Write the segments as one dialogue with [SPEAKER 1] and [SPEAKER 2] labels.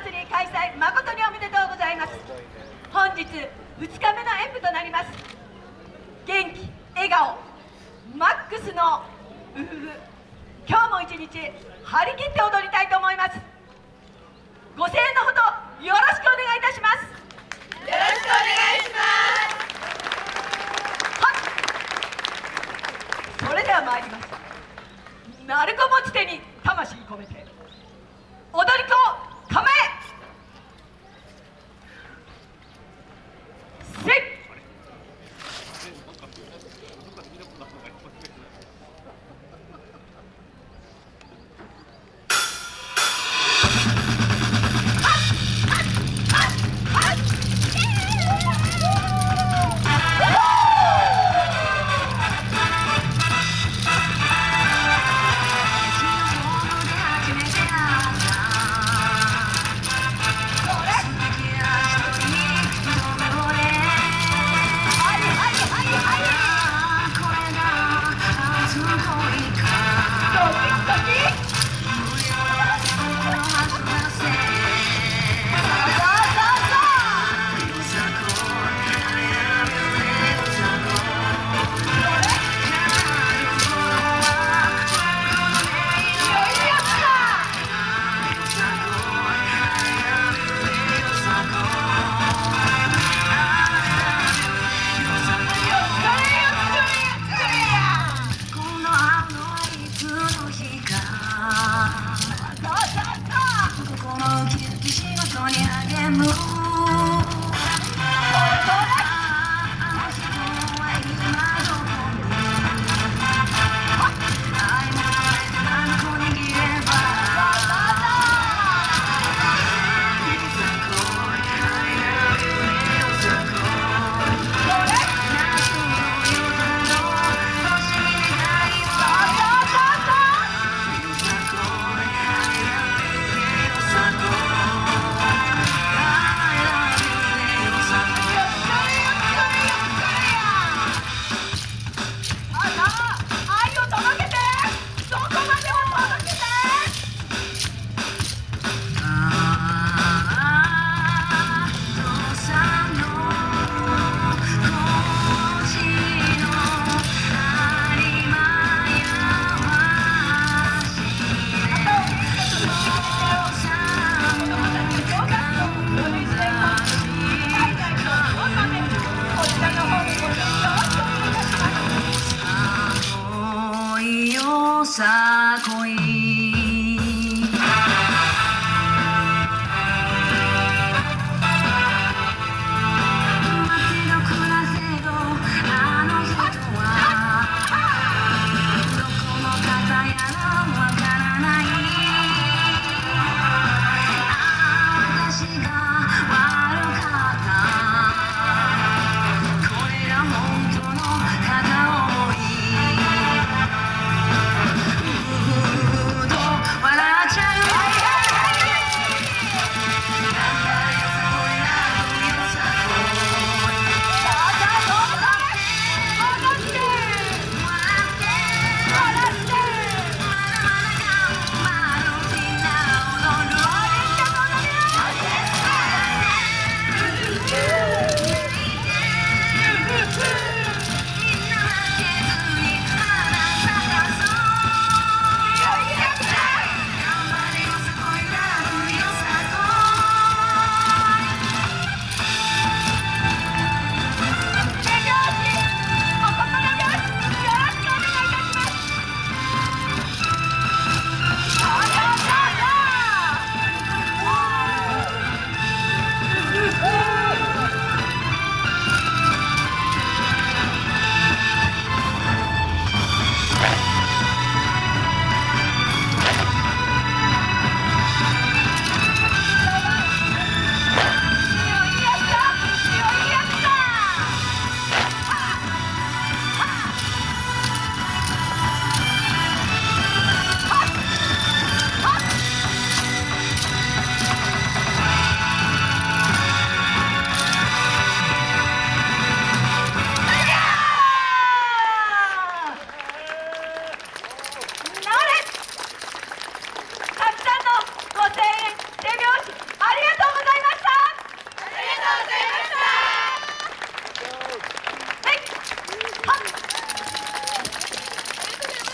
[SPEAKER 1] 祭り開催誠におめでとうございます。本日2日目の演舞となります。元気笑顔マックスのウフフ。今日も一日張り切って踊りたいと思います。ご声援のほどよろしくお願いいたします。よろしく
[SPEAKER 2] side.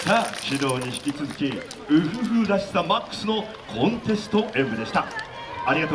[SPEAKER 3] さあ指導に引き続きウフフらしさマックスのコンテスト演舞でした。ありがとう